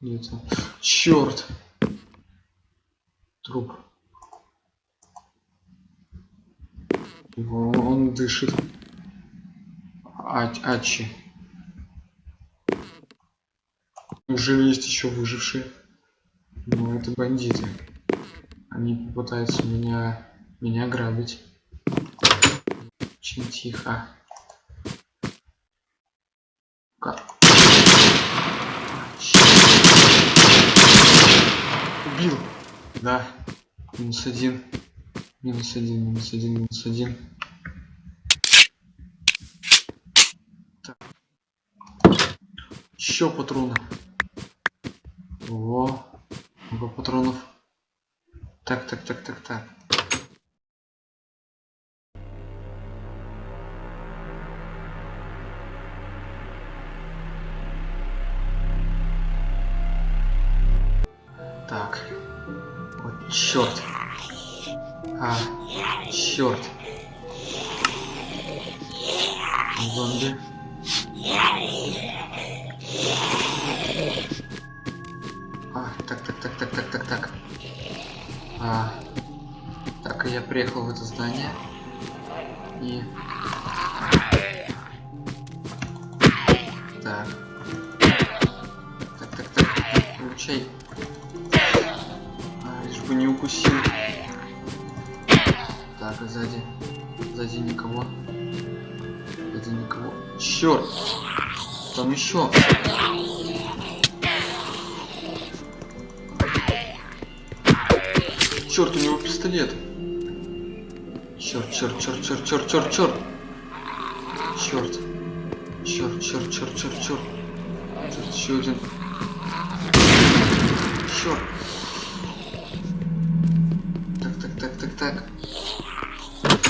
Нет. Черт. Труп. Его, он дышит. А, Ачи. Неужели есть еще выжившие? Ну, это бандиты. Они попытаются меня, меня грабить. Очень тихо. Как? Убил. Да. Минус один. Минус один, минус один, минус один. Так. Еще патроны. О, много патронов. Так, так, так, так, так. Здание. И... Так. Так, так, так, получай. А, лишь бы не укусил. Так, а сзади. Сзади никого. Сзади никого. Черт! Там еще. Черт, черт, черт, черт, черт, черт, черт. Черт. Черт, черт, черт, черт, черт. Тут еще один. Черт. Так, так, так, так, так.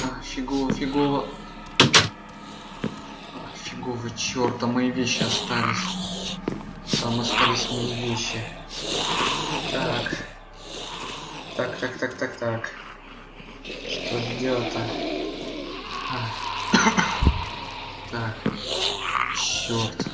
А, фигово, фигово. А, фигово, черт, а мои вещи остались. Там остались мои вещи. Так. Так, так, так, так, так. Что делать-то? Так. Черт.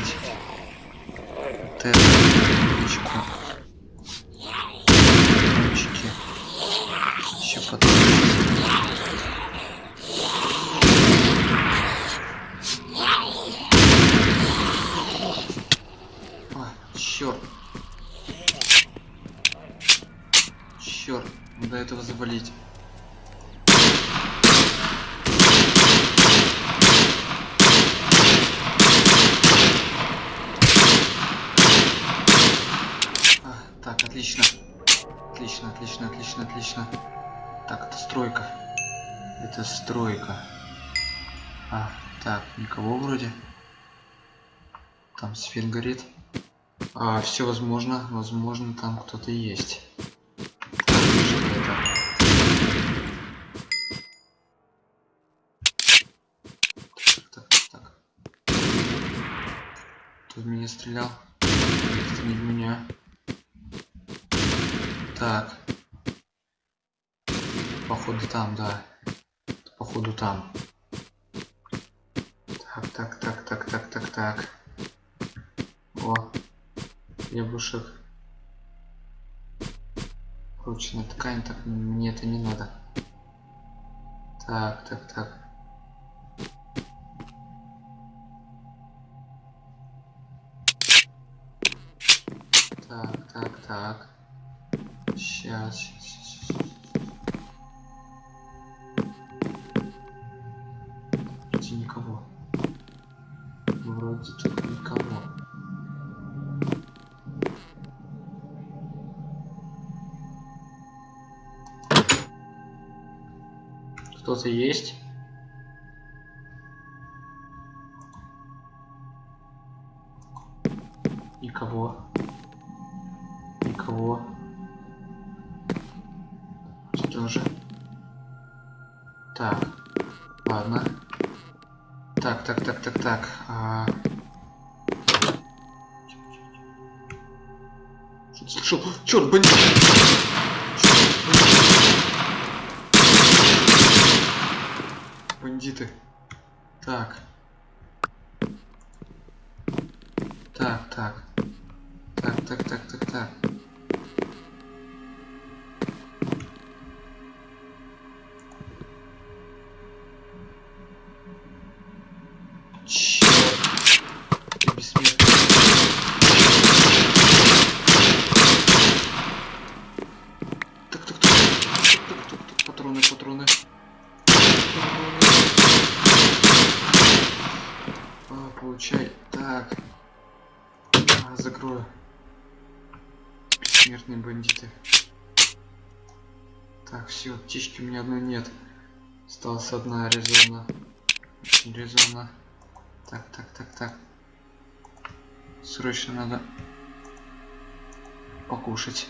Взять. Вот это. Ручку. Все возможно, возможно, там кто-то есть. Так, так. Тут меня стрелял. Это не в меня. Так. Походу там, да. Походу там. Так, так, так, так, так, так, так. О, яблушек. Прочная ткань, так мне это не надо. Так, так. Так, Кто-то есть? Никого. Никого. Что же? Так. Ладно. Так, так, так, так, так. А... Что-то слышал. Черт, бандит! Бандиты. Так. Так, так. Так, так, так, так, так. Птички у меня одной нет. Осталась одна резона. Очень резона. Так, так, так, так. Срочно надо покушать.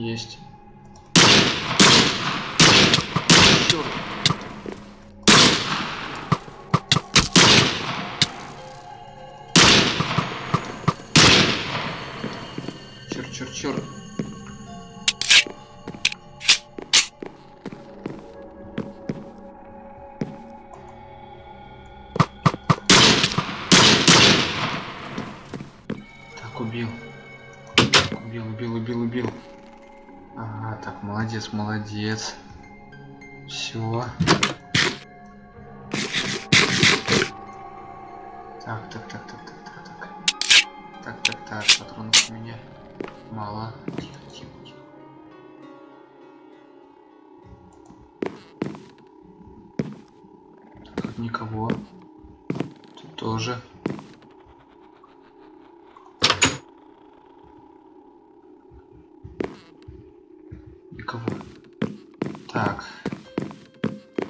Есть. Молодец, молодец. Все. Так, так, так, так, так, так, так. Так, так, так, патронов у меня мало. Тихо, тихо, тихо. Так, никого. Тут тоже. Никого. Так.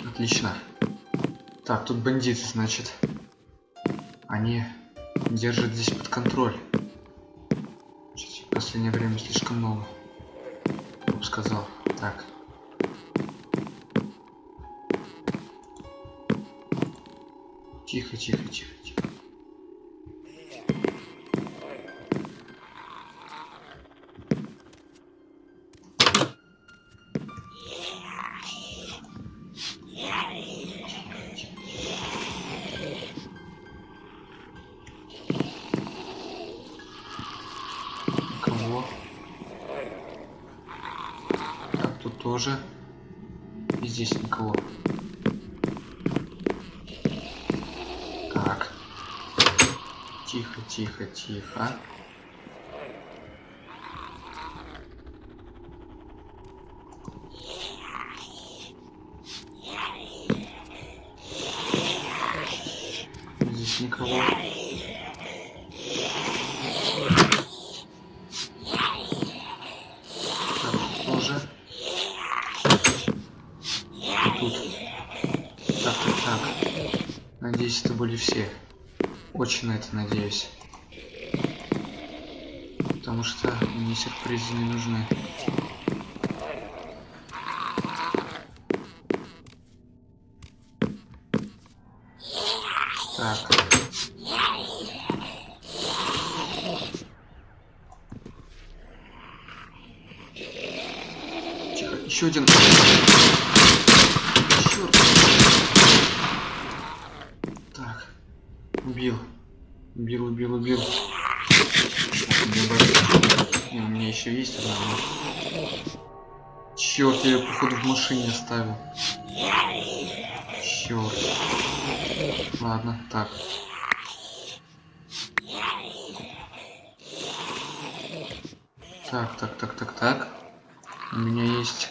Отлично. Так, тут бандиты, значит. Они держат здесь под контроль. Чуть в последнее время слишком много. Я бы сказал. Так. Тихо, тихо, тихо, Тихо, тихо. Здесь никого. Надеюсь, это были все. Очень на это надеюсь. Потому что мне сюрпризы не нужны. Так. Тихо, еще один. Черт. Так. Убил. Убил, убил, убил. Так, мне бы- Не, у меня еще есть одна. Я ее, походу, в машине оставил. Черт. Ладно, так. Так, так, так, так, так. У меня есть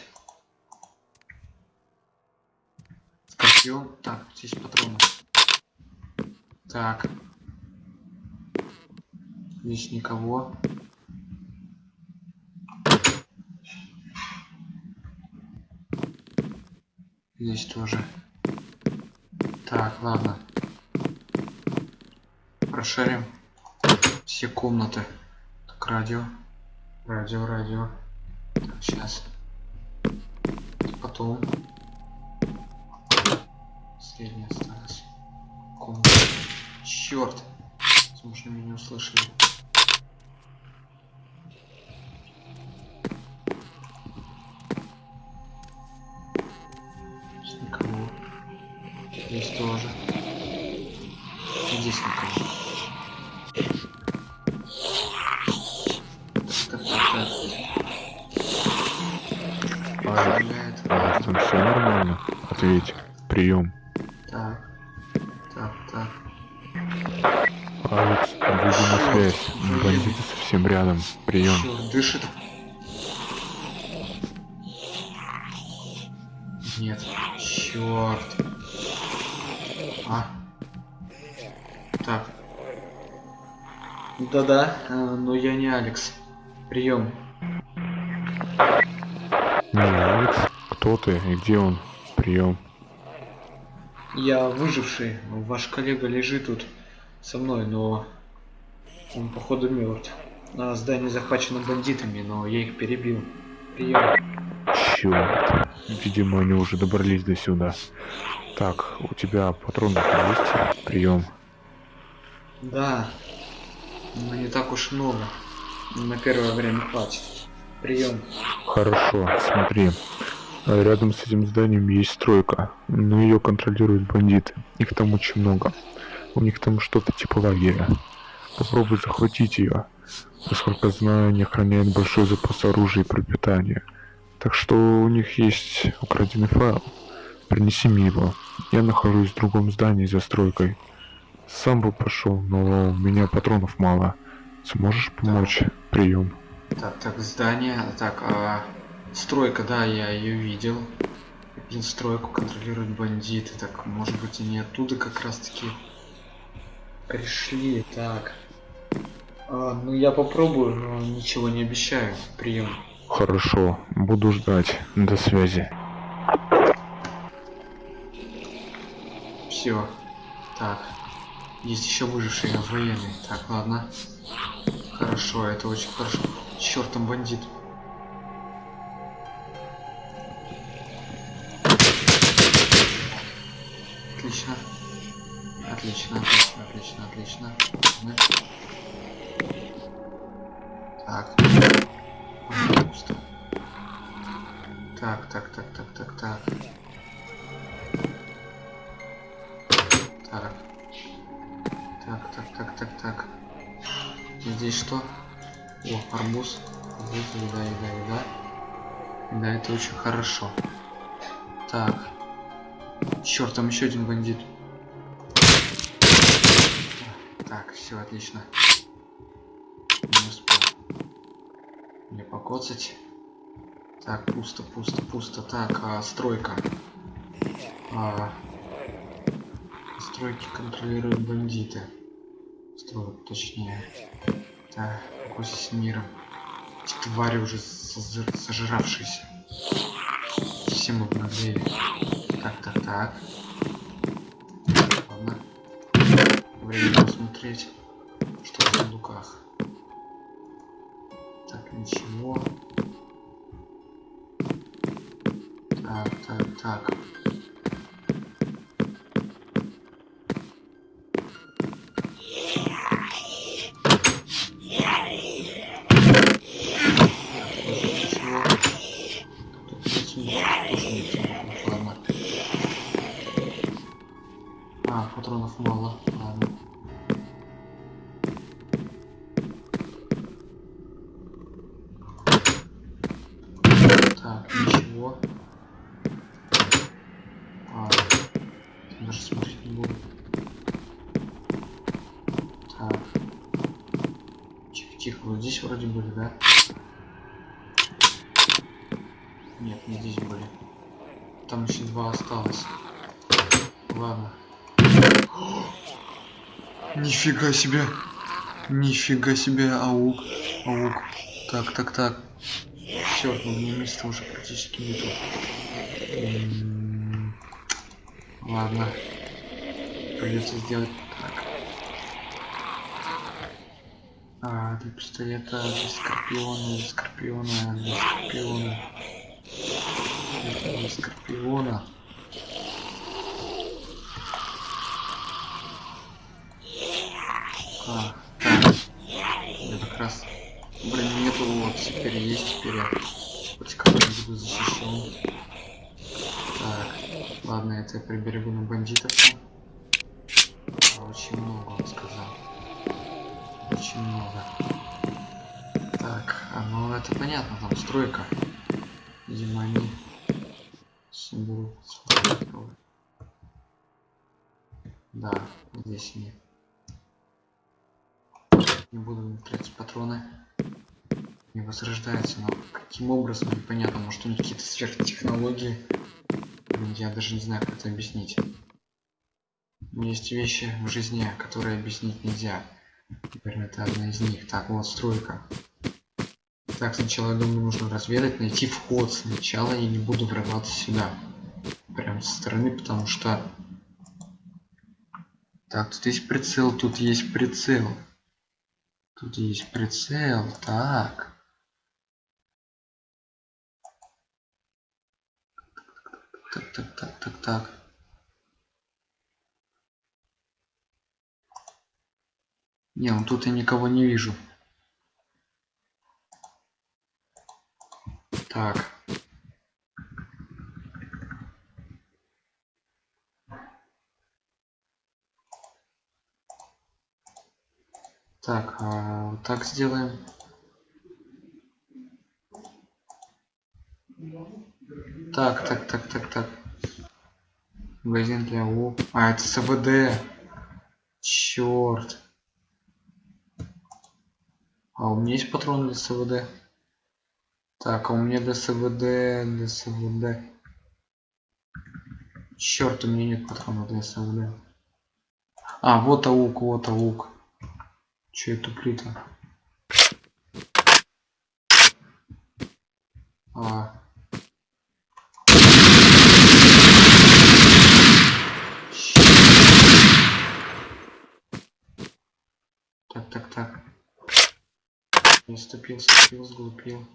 скорпион. Так, здесь патроны. Так. Здесь никого. Здесь тоже. Так, ладно. Прошарим все комнаты. Так, радио. Радио, радио. Так, сейчас. Потом. Средняя осталась. Комната. Черт. Возможно, меня не услышали. Дышит? Нет. Черт. А. Так. Да-да, э, но я не Алекс. Прием. Не, Алекс, кто ты и где он? Прием. Я выживший. Ваш коллега лежит тут со мной, но он походу мертв. А здание захвачено бандитами, но я их перебил. Прием. Черт. Видимо, они уже добрались до сюда. Так, у тебя патронов есть? Прием. Да. Но не так уж много. На первое время хватит. Прием. Хорошо, смотри. Рядом с этим зданием есть стройка, но ее контролируют бандиты. Их там очень много. У них там что-то типа лагеря. Попробуй захватить ее. Насколько знаю, они охраняют большой запас оружия и пропитания. Так что у них есть украденный файл. Принеси мне его. Я нахожусь в другом здании за стройкой. Сам бы пошел, но у меня патронов мало. Сможешь помочь? Прием. Так, так, здание. Так, а... Стройка, да, я ее видел. Блин, стройку контролируют бандиты. Так, может быть, они оттуда как раз таки пришли. Так. А, ну я попробую, но ничего не обещаю. Прием. Хорошо, буду ждать. До связи. Все. Так. Есть еще выжившие военные. Так, ладно. Хорошо, это очень хорошо. Черт, там бандит. Отлично. Отлично, отлично, отлично, отлично. Так. Пусто. Так, так, так, так, так, так. Так. Так, так, так, так, так. Здесь что? О, арбуз. Арбуз, еда, еда, еда. Да, это очень хорошо. Так. Черт, там еще один бандит. Так, все отлично. Мне покоцать. Так, пусто, пусто, пусто. Так, а, стройка. А, стройки контролируют бандиты. Стройку, точнее. Так, какой с миром. Твари уже сожравшиеся. Все мы обнаглели. Так, так, так. Ладно. Время посмотреть, что в сундуках. Ничего. Так, так, так. Тихо, вот здесь вроде были, да? Нет, не здесь были. Там еще два осталось. Ладно. Нифига себе. Нифига себе, аук. Аук. Так, так, так. Черт, ну мне места уже практически нету. Ладно. Придется сделать так. А, для пистолета, для скорпиона, для скорпиона. А, так. Я как раз брони нету, вот теперь есть, теперь я хоть как-то буду защищен. Так, ладно, это я приберегу на бандитов. Сфотографировать. Да, здесь они. Не буду тратить патроны. Не возрождается, но каким образом, непонятно. Может у них какие-то сверхтехнологии. Я даже не знаю, как это объяснить. Есть вещи в жизни, которые объяснить нельзя. Наверное, это одна из них. Так, вот стройка. Так, сначала, я думаю, нужно разведать, найти вход. Сначала я не буду врываться сюда. Прям со стороны, потому что... Так, тут есть прицел, тут есть прицел. Тут есть прицел, так. Так, так, так, так, так. Не, ну тут я никого не вижу. Так. Так, а, вот так сделаем. Так, так, так, так, так. Магазин для У. А, это СВД. Черт. А у меня есть патроны для СВД? Так, а у меня для СВД, для СВД. Черт, у меня нет патронов для сауля. А, вот аук, вот аук. Че это плита? А. Так, так, так. Не ступил, ступил, сглупил.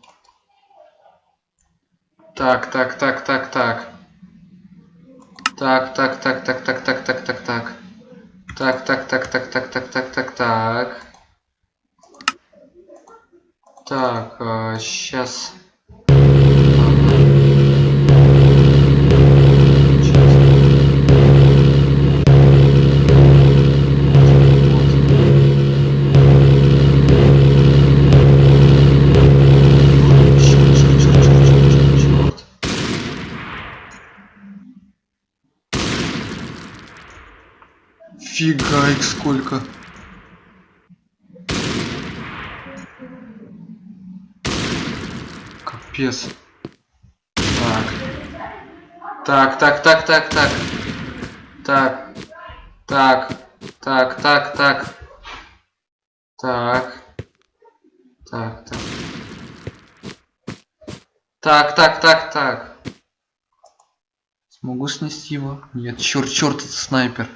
Так, так, так, так, так. Так, так, так, так, так, так, так, так, так. Так, так, так, так, так, так, так, так, так. Так, сейчас. Черт. Фига их сколько. Капец. Так. Так, так, так, так, так. Так. Так. Так, так, так. Так. Так, так. Так, так, так, так. Смогу снести его? Нет, черт, черт, это снайпер.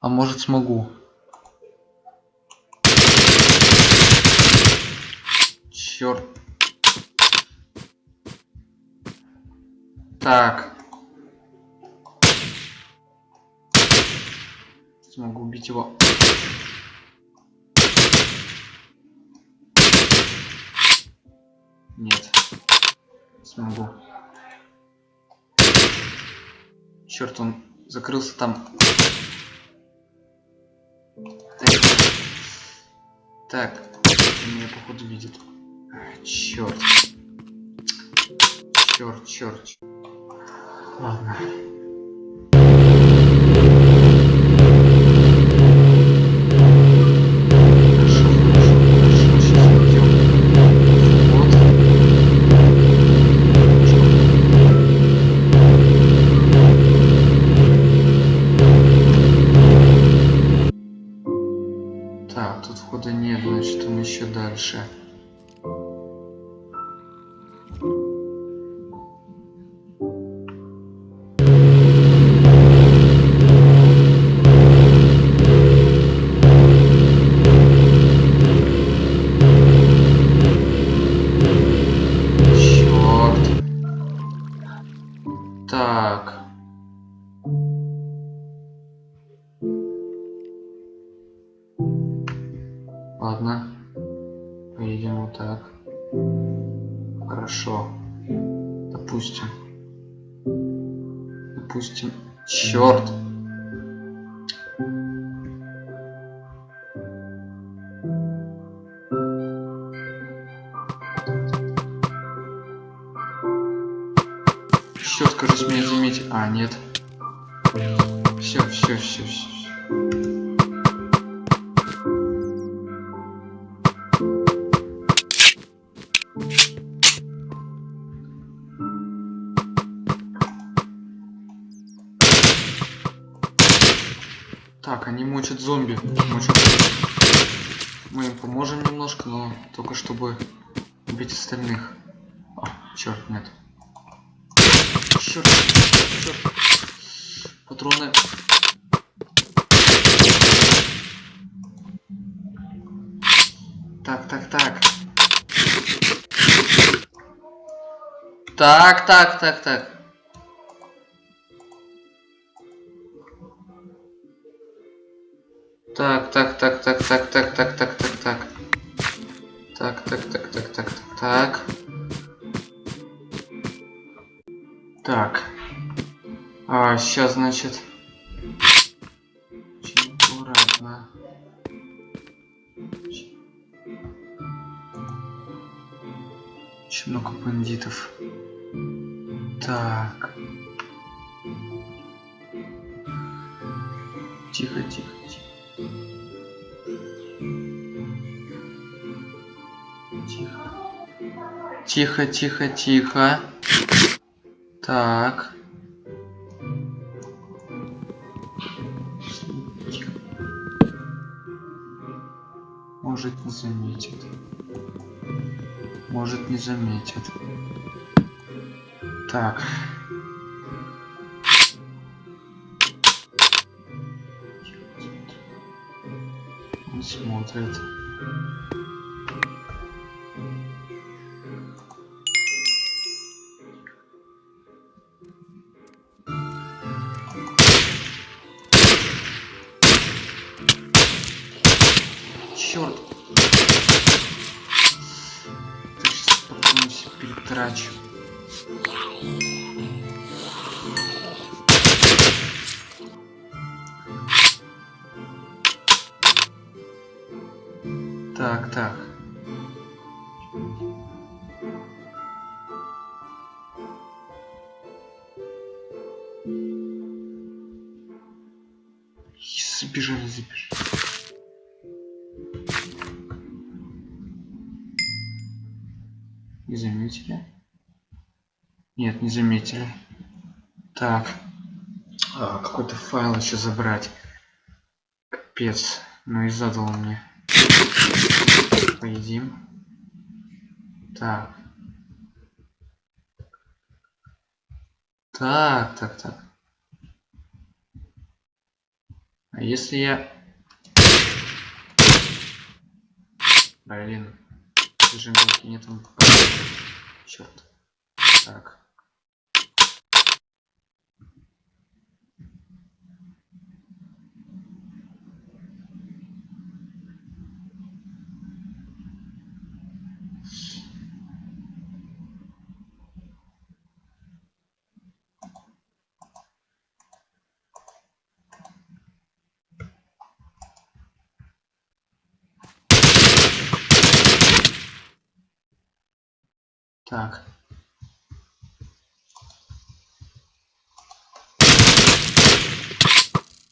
А может смогу. Черт. Так. Смогу убить его. Нет. Смогу. Черт, он закрылся там. Так. Он меня походу видит. Черт. Черт, черт. Ладно. Так, тут входа нет, значит он еще дальше. Допустим. Черт. Черт, кажется, меня заметил. А, нет. Все, все, все, все. Так, так, так, так. Так, так, так, так, так, так, так, так, так, так. Так, так, так, так, так, так, так. Так. А, сейчас, значит. Очень аккуратно. Очень много бандитов. Так. Тихо, тихо, тихо. Тихо. Тихо, тихо, тихо. Так. Может не заметит. Может не заметит. Так. Он смотрит. Черт! Сейчас попытаюсь перетрачу. Так, так. Нет, не заметили. Так. А, какой-то файл еще забрать. Капец. Ну и задал мне. Поедим. Так. Так, так, так. А если я... Блин. Зажигалки нет он Черт. Так. Так.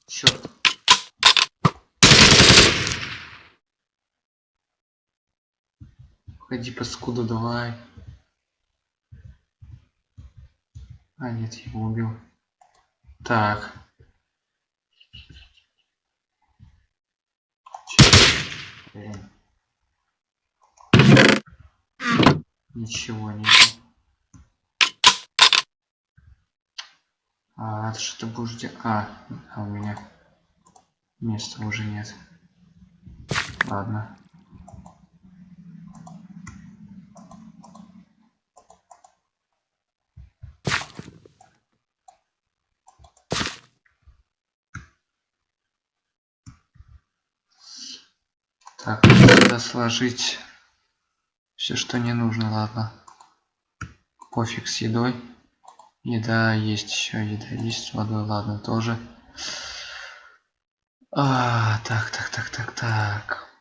Черт. Ходи, паскуда, давай. А, нет, его убил. Так. Блин. Ничего нет. А, что ты будешь делать? А у меня места уже нет. Ладно. Так, надо сложить все, что не нужно, ладно. Пофиг с едой. Еда есть еще, еда есть с водой, ладно, тоже. А, так, так, так, так, так.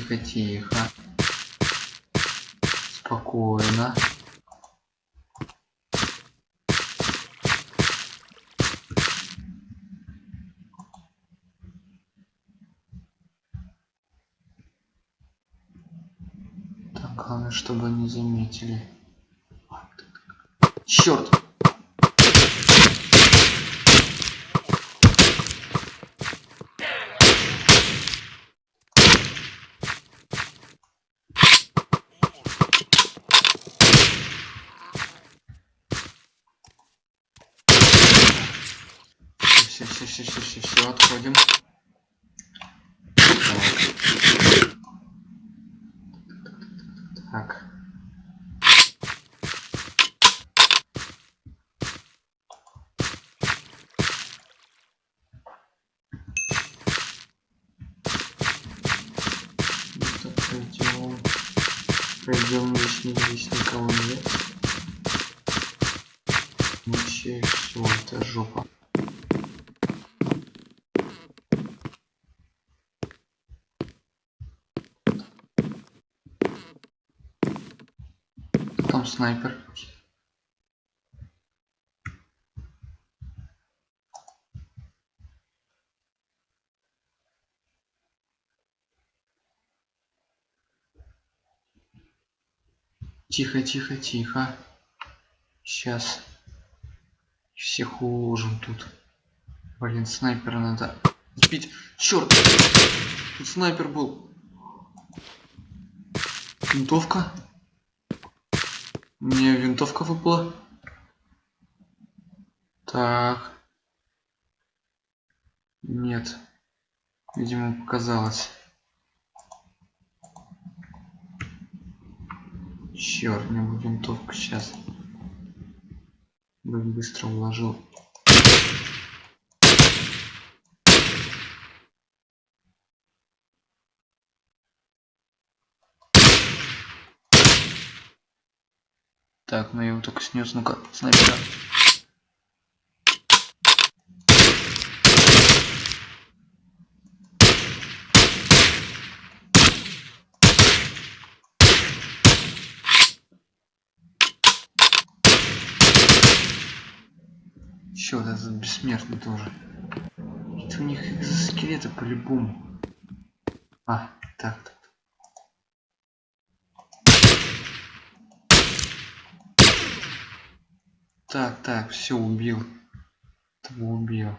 Тихо, тихо. Спокойно. Так, главное, чтобы не заметили. Черт! Все, все, все, все, все, все, отходим. Так. Пойдем, здесь, не- здесь никого нет. Вообще все, это жопа. снайпер Тихо, тихо, тихо. Сейчас. Всех уложим тут. Блин, снайпера надо сбить. Черт! Тут снайпер был. Винтовка. Мне винтовка выпала. Так. Нет. Видимо, показалось. Черт, мне бы винтовку сейчас. Бы быстро уложил. Так, ну его только снес. Ну-ка, снайпера. Еще вот этот бессмертный тоже. Это у них скелеты по-любому. А, так, так. Так, все убил. Того убил.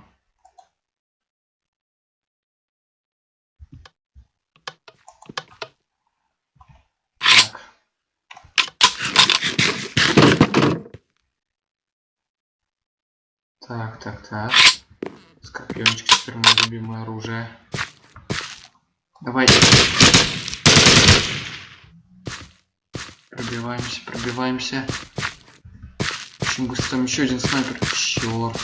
Так. Так, так, так. Скорпиончик теперь мое любимое оружие. Давайте. Пробиваемся, пробиваемся. Очень быстро там еще один снайпер. Черт.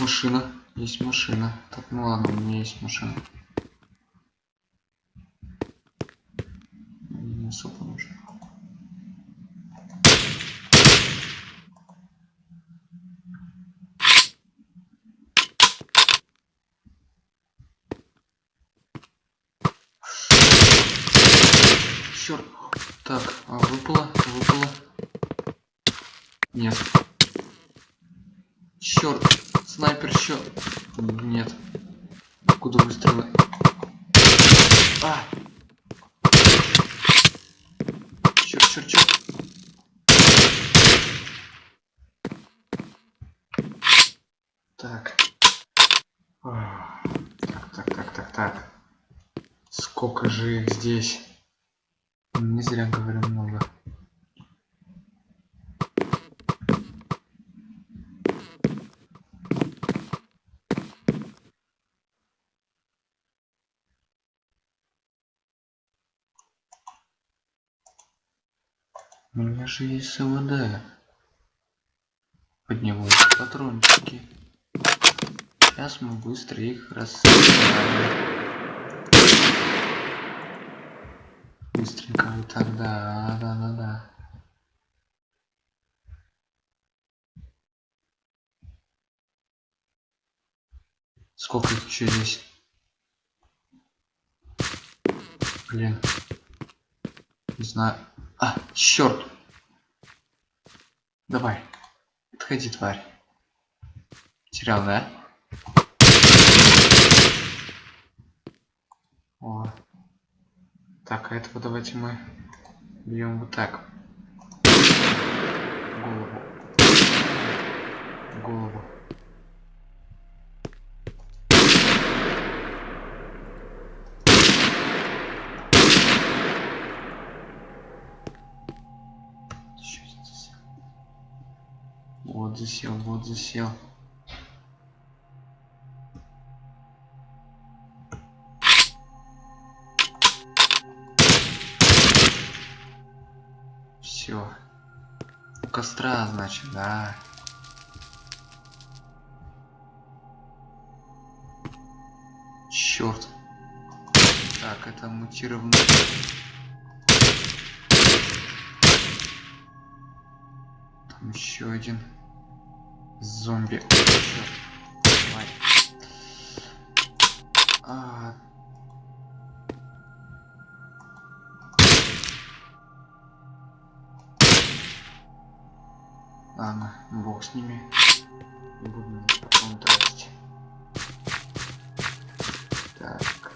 Машина. Есть машина. Так, ну ладно, у меня есть машина. Не особо нужно. Черт. Так, а выпало, выпало. Нет. Черт, снайпер еще. Нет. Куда выстрелы? А! Черт. Так. Так, так, так, так, так. Сколько же их здесь? Не зря говорю много. У меня же есть СВД. Подниму патрончики. Сейчас мы быстро их расстреляем. Быстренько вот так, да, да, да, да. Сколько их еще здесь? Блин. Не знаю. А, черт. Давай. Отходи, тварь. Терял, да? О. Так, а этого давайте мы бьем вот так. Голову. Голову. Засел, вот засел. Все. У костра, значит, да. Черт. Так, это мутированный. Там еще один Зомби. А. Ладно, бог с ними. И буду потом тратить. Так.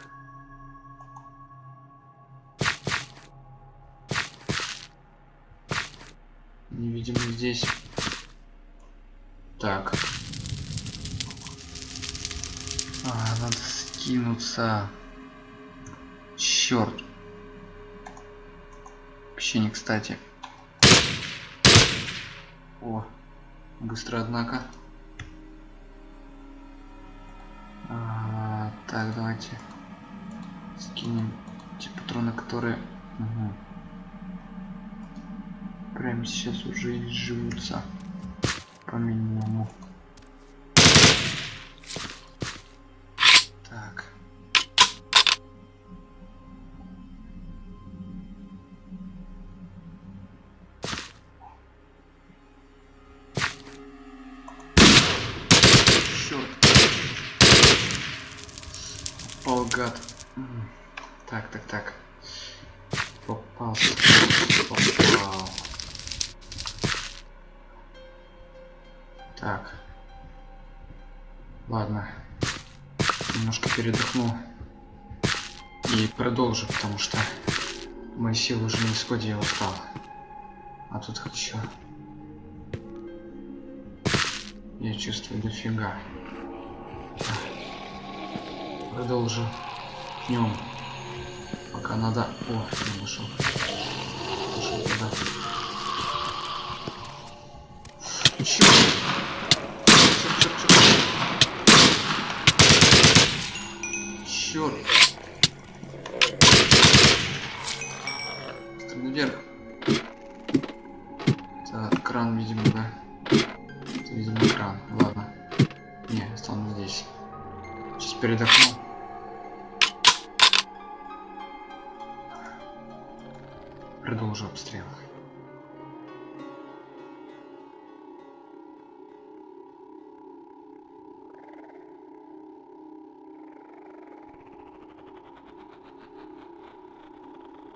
Не видим здесь так. А, надо скинуться. Черт. Вообще не кстати. О, быстро, однако. А, так, давайте скинем те патроны, которые Мгм. прямо сейчас уже изживутся Ah, mi amor. Так. Ладно. Немножко передохну. И продолжу, потому что мои силы уже на исходе я устал. А тут еще. Я чувствую дофига. Так. Продолжу. Днем. Пока надо... О, я нашел. Нашел туда. Чёрт! Стреляй вверх. Это кран, видимо, да? Это, видимо, кран. Ладно. Не, останусь здесь. Сейчас передохну.